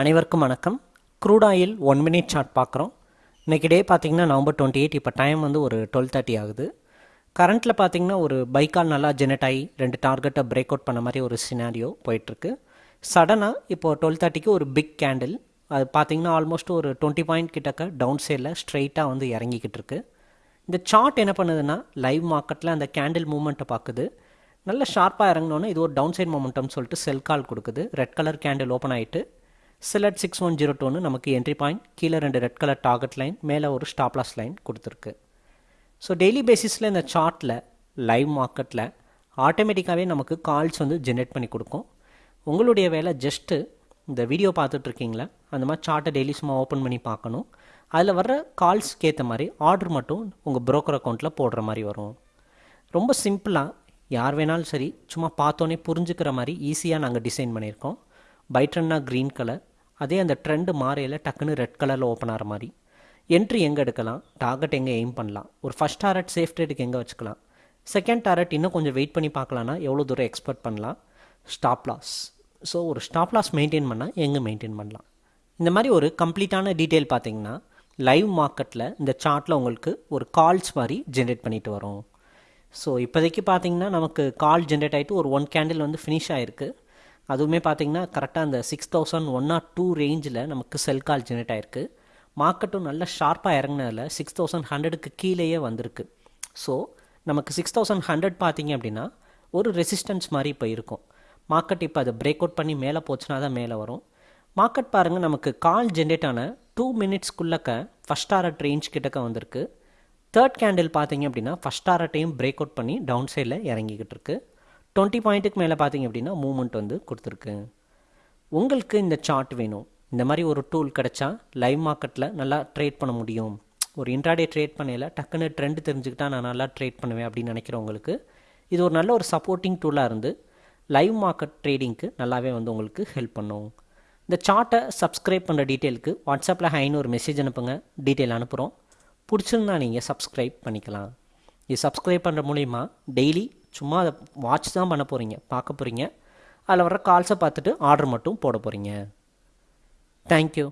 அனைவருக்கும் வணக்கம். Crude oil one minute chart பார்க்குறோம். இன்றைக்கி டே பார்த்தீங்கன்னா நவம்பர் டுவெண்ட்டி எயிட் இப்போ டைம் வந்து ஒரு டுவெல் தேர்ட்டி ஆகுது. கரண்ட்டில் பார்த்தீங்கன்னா ஒரு பைக்கால் நல்லா ஜெனரேட் ஆகி ரெண்டு டார்கெட்டை பிரேக் அவுட் பண்ண மாதிரி ஒரு சினாரியோ போயிட்டுருக்கு. சடனாக இப்போது டுவெல் தேர்ட்டிக்கு ஒரு பிக் கேண்டில் அது பார்த்தீங்கன்னா ஆல்மோஸ்ட் ஒரு டுவெண்ட்டி பாயிண்ட் கிட்டக்க டவுன் சைடில் ஸ்ட்ரைட்டாக வந்து இறங்கிக்கிட்டு இருக்கு. இந்த சார்ட் என்ன பண்ணுதுன்னா லைவ் மார்க்கெட்டில் அந்த கேண்டில் மூமெண்ட்டை பார்க்குது. நல்ல ஷார்ப்பாக இறங்கினோன்னே இது ஒரு டவுன் சைட் மொமெண்டம் சொல்லிட்டு செல் கால் கொடுக்குது. ரெட் கலர் கேண்டில் ஓப்பன் ஆகிட்டு சிலட் சிக்ஸ் ஒன் ஜீரோ டூன்னு நமக்கு என்ட்ரி பாயிண்ட் கீழே ரெண்டு ரெட் கலர் டார்கெட் லைன் மேலே ஒரு ஸ்டாப்லாஸ் லைன் கொடுத்துருக்கு. ஸோ டெய்லி பேசிஸில் இந்த சார்ட்டில் லைவ் மார்க்கெட்டில் ஆட்டோமேட்டிக்காகவே நமக்கு கால்ஸ் வந்து ஜென்ரேட் பண்ணி கொடுக்கும். உங்களுடைய வேலை ஜஸ்ட்டு இந்த வீடியோ பார்த்துட்ருக்கீங்களா? அந்த மாதிரி சார்ட்டை டெய்லி சும்மா ஓப்பன் பண்ணி பார்க்கணும். அதில் வர்ற கால்ஸ்க்கு ஏற்ற மாதிரி ஆர்டர் மட்டும் உங்கள் broker அக்கௌண்ட்டில் போடுற மாதிரி வரும். ரொம்ப சிம்பிளாக யார் வேணாலும் சரி சும்மா பார்த்தோன்னே புரிஞ்சுக்கிற மாதிரி ஈஸியாக நாங்கள் டிசைன் பண்ணியிருக்கோம். பைட்ரன்னா க்ரீன் கலர் அதே அந்த ட்ரெண்டு மாறையில் டக்குன்னு ரெட் கலரில் ஓப்பன் ஆகிற மாதிரி. என்ட்ரி எங்கே எடுக்கலாம்? டார்கெட் எங்கே எய்ம் பண்ணலாம்? ஒரு ஃபஸ்ட் டாரட் சேஃப் ட்ரேடுக்கு எங்கே வச்சுக்கலாம்? செகண்ட் டாரட் இன்னும் கொஞ்சம் வெயிட் பண்ணி பார்க்கலான்னா எவ்வளோ தூரம் எக்ஸ்பெக்ட் பண்ணலாம்? ஸ்டாப் லாஸ் ஸோ ஒரு ஸ்டாப் லாஸ் மெயின்டைன் பண்ணால் எங்கே மெயின்டைன் பண்ணலாம்? இந்த மாதிரி ஒரு கம்ப்ளீட்டான டீட்டெயில் பார்த்தீங்கன்னா லைவ் மார்க்கெட்டில் இந்த சார்ட்டில் உங்களுக்கு ஒரு கால்ஸ் மாதிரி ஜென்ரேட் பண்ணிட்டு வரும். ஸோ இப்போதைக்கு பார்த்தீங்கன்னா நமக்கு கால் ஜென்ரேட் ஆகிட்டு ஒரு ஒன் கேண்டில் வந்து ஃபினிஷ் ஆகிருக்கு அதுவுமே பார்த்தீங்கன்னா கரெக்டாக அந்த six thousand one or two ரேஞ்சில் நமக்கு செல் கால் ஜென்ரேட் ஆகிருக்கு மார்க்கெட்டும் நல்ல ஷார்ப்பாக இறங்கினதில் சிக்ஸ் தௌசண்ட் ஹண்ட்ரடுக்கு கீழேயே வந்திருக்கு. ஸோ நமக்கு சிக்ஸ் தௌசண்ட் ஹண்ட்ரட் பார்த்தீங்க அப்படின்னா ஒரு ரெசிஸ்டன்ஸ் மாதிரி இப்போ இருக்கும் மார்க்கெட் இப்போ அதை பிரேக் அவுட் பண்ணி மேலே போச்சுன்னா தான் மேலே வரும். மார்க்கெட் பாருங்கள் நமக்கு கால் ஜென்ரேட் ஆன டூ மினிட்ஸ்க்குள்ளக்க ஃபஸ்ட் டாரட் ரேஞ்ச் கிட்டக்க வந்திருக்கு. தேர்ட் கேண்டில் பார்த்தீங்க அப்படின்னா ஃபஸ்ட் டாரட்டையும் பிரேக் அவுட் பண்ணி டவுன் சைடில் இறங்கிக்கிட்டு இருக்குது டுவெண்ட்டி பாயிண்ட்டுக்கு மேலே பார்த்தீங்க அப்படின்னா மூமெண்ட் வந்து கொடுத்துருக்கு. உங்களுக்கு இந்த சார்ட் வேணும். இந்த மாதிரி ஒரு டூல் கிடச்சா லைவ் மார்க்கெட்டில் நல்லா ட்ரேட் பண்ண முடியும். ஒரு இன்ட்ராடே ட்ரேட் பண்ணையில் டக்குன்னு ட்ரெண்ட் தெரிஞ்சுக்கிட்டா நான் நல்லா ட்ரேட் பண்ணுவேன் அப்படின்னு நினைக்கிறவங்களுக்கு இது ஒரு நல்ல ஒரு சப்போர்ட்டிங் டூலாக இருந்து லைவ் மார்க்கெட் ட்ரேடிங்க்கு நல்லாவே வந்து உங்களுக்கு ஹெல்ப் பண்ணும். இந்த சார்ட்டை சப்ஸ்கிரைப் பண்ணுற டீட்டெயிலுக்கு வாட்ஸ்அப்பில் ஹைன்னு ஒரு மெசேஜ் அனுப்புங்க. டீட்டெயில் அனுப்புகிறோம் பிடிச்சிருந்தா நீங்கள் சப்ஸ்கிரைப் பண்ணிக்கலாம். இது சப்ஸ்கிரைப் பண்ணுற மூலிமா டெய்லி சும்மா அதை வாட்ச் தான் பண்ண போகிறீங்க பார்க்க போகிறீங்க அதில் வர கால்ஸை பார்த்துட்டு ஆர்டர் மட்டும் போட போகிறீங்க தேங்க்யூ